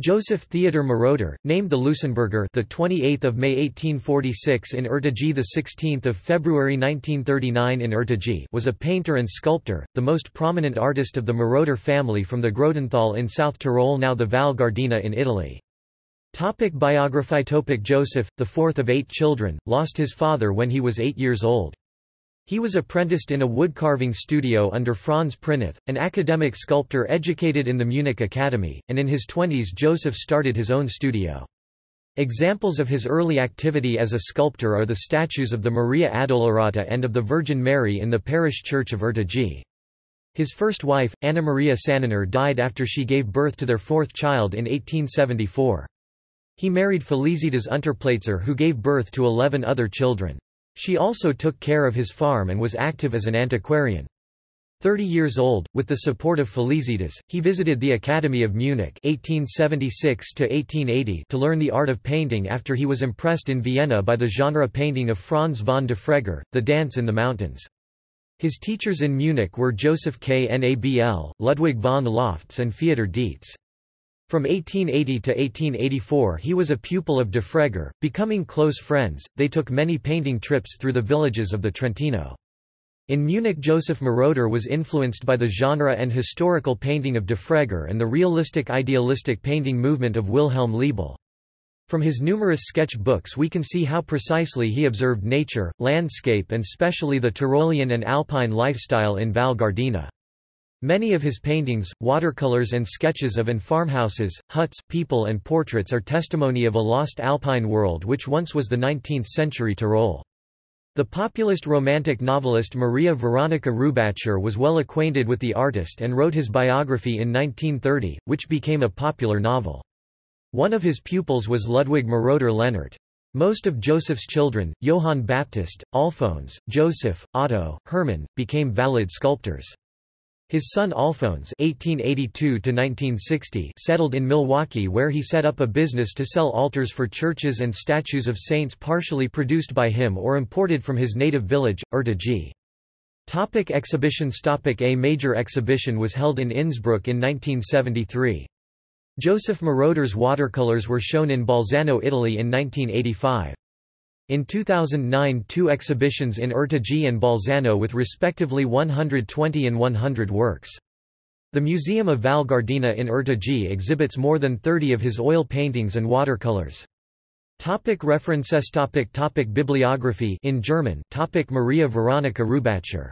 Joseph Theodor Moroder, named the Lusenberger, the 28th of May 1846 in Urtijëi, the 16th of February 1939 in Urtijëi, was a painter and sculptor, the most prominent artist of the Moroder family from the Grodenthal in South Tyrol, now the Val Gardena in Italy. Topic biography Topic Joseph, the fourth of eight children, lost his father when he was eight years old. He was apprenticed in a woodcarving studio under Franz Prinoth, an academic sculptor educated in the Munich Academy, and in his twenties Joseph started his own studio. Examples of his early activity as a sculptor are the statues of the Maria Addolorata and of the Virgin Mary in the parish church of Urtijëi. His first wife, Anna Maria Senoner died after she gave birth to their fourth child in 1874. He married Felicitas Unterplatzer who gave birth to eleven other children. She also took care of his farm and was active as an antiquarian. Thirty years old, with the support of Felicitas, he visited the Academy of Munich 1876 to learn the art of painting after he was impressed in Vienna by the genre painting of Franz von Defregger, The Dance in the Mountains. His teachers in Munich were Joseph Knabl, Ludwig von Löfftz and Theodor Dietz. From 1880 to 1884 he was a pupil of Defregger, becoming close friends, they took many painting trips through the villages of the Trentino. In Munich Joseph Moroder was influenced by the genre and historical painting of Defregger and the realistic idealistic painting movement of Wilhelm Leibl. From his numerous sketch books we can see how precisely he observed nature, landscape and specially the Tyrolean and Alpine lifestyle in Val Gardena. Many of his paintings, watercolors and sketches of and farmhouses, huts, people and portraits are testimony of a lost alpine world which once was the 19th-century Tyrol. The populist romantic novelist Maria Veronica Rubatscher was well acquainted with the artist and wrote his biography in 1930, which became a popular novel. One of his pupils was Ludwig Moroder Lehnert. Most of Joseph's children, Johann Baptist, Alphonse, Joseph, Otto, Hermann, became valid sculptors. His son Alphonse (1882–1960) settled in Milwaukee, where he set up a business to sell altars for churches and statues of saints partially produced by him or imported from his native village, Urtijëi. Topic exhibitions Topic A major exhibition was held in Innsbruck in 1973. Joseph Moroder's watercolors were shown in Bolzano, Italy in 1985. In 2009 two exhibitions in Urtijëi and Bolzano with respectively 120 and 100 works. The Museum of Val Gardena in Urtijëi exhibits more than 30 of his oil paintings and watercolors. Topic references topic topic Bibliography in German topic Maria Veronica Rubatscher.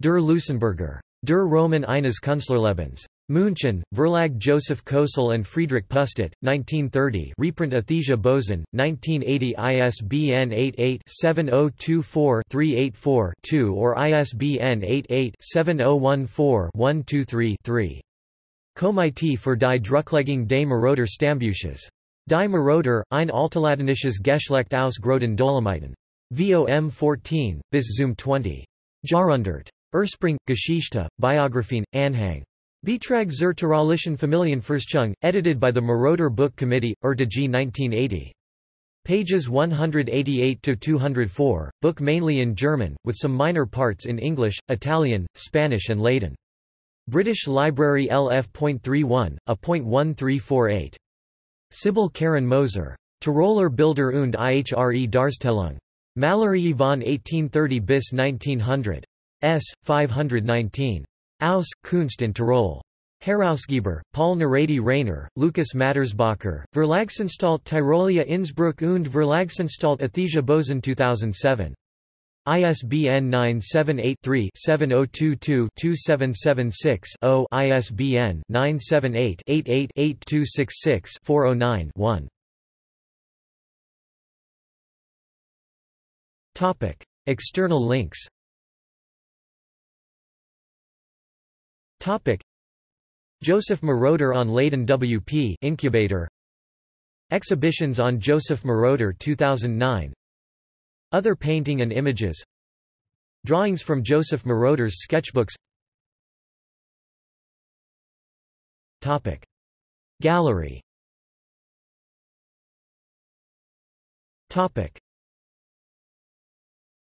Der Lusenberger. Der Roman eines Künstlerlebens. München, Verlag Joseph Kösel and Friedrich Pustet, 1930 reprint Athesia Bozen, 1980 ISBN 88-7024-384-2 or ISBN 88-7014-123-3. Komitee für die Drucklegung des Moroder Stammbuches. Die Moroder, ein Altladinisches Geschlecht aus Groden Dolomiten. VOM 14, bis zum 20. Jahrhundert. Ursprung, Geschichte, Biographien, Anhang. Beitrag zur Tyrolischen Familienforschung, edited by the Moroder Book Committee, Urtijëi 1980. Pages 188–204, book mainly in German, with some minor parts in English, Italian, Spanish and Latin. British Library LF.31, a.1348. Sibyl Karen Moser. Tiroler Bilder und ihre Darstellung. Malerei von 1830 bis 1900. S. 519. Aus, Kunst in Tirol. Herausgeber, Paul Naredi Rainer, Lukas Madersbacher, Verlagsanstalt Tirolia Innsbruck und Verlagsanstalt Athesia Bozen 2007. ISBN 978-3-7022-2776-0 ISBN 978-88-8266-409-1 External links Topic. Joseph Moroder on Ladin WP Incubator. Exhibitions on Joseph Moroder 2009 Other painting and images. Drawings from Joseph Moroder's sketchbooks. Topic. Gallery. Topic